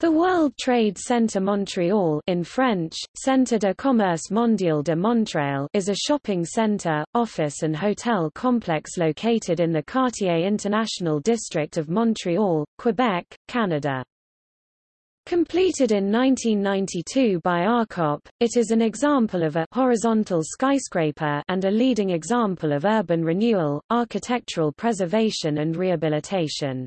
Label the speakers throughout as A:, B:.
A: The World Trade Center Montreal in French, Centre de Commerce Mondial de Montréal is a shopping center, office and hotel complex located in the Quartier International District of Montreal, Quebec, Canada. Completed in 1992 by ARCOP, it is an example of a horizontal skyscraper and a leading example of urban renewal, architectural preservation and rehabilitation.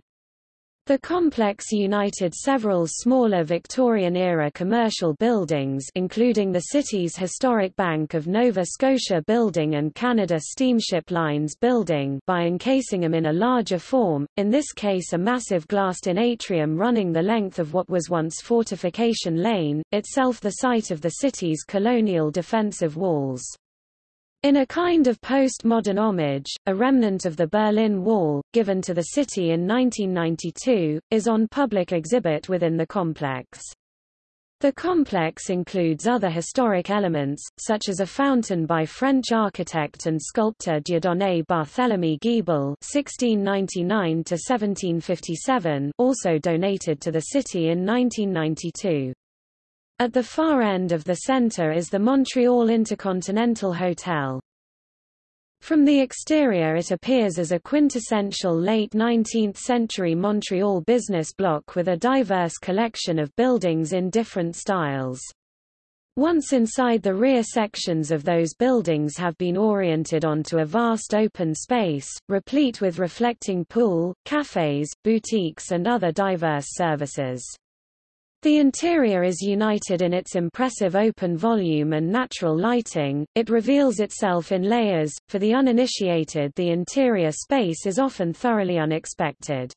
A: The complex united several smaller Victorian-era commercial buildings including the city's historic Bank of Nova Scotia building and Canada Steamship Lines building by encasing them in a larger form, in this case a massive glassed-in atrium running the length of what was once Fortification Lane, itself the site of the city's colonial defensive walls. In a kind of post-modern homage, a remnant of the Berlin Wall, given to the city in 1992, is on public exhibit within the complex. The complex includes other historic elements, such as a fountain by French architect and sculptor Dieudonné Barthélemy Guibal (1699–1757), also donated to the city in 1992. At the far end of the center is the Montreal Intercontinental Hotel. From the exterior it appears as a quintessential late 19th-century Montreal business block with a diverse collection of buildings in different styles. Once inside the rear sections of those buildings have been oriented onto a vast open space, replete with reflecting pool, cafes, boutiques and other diverse services. The interior is united in its impressive open volume and natural lighting, it reveals itself in layers, for the uninitiated the interior space is often thoroughly unexpected.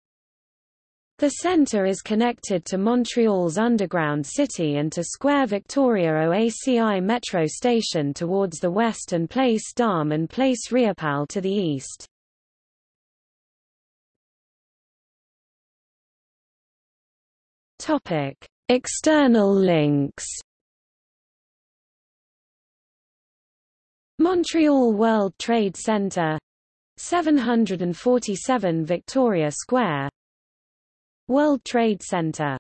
A: The centre is connected to Montreal's underground city and to Square Victoria OACI metro station towards the west and Place d'Armes and Place Riopelle to the east. Topic. External links. Montreal World Trade Center. 747 Victoria Square. World Trade Center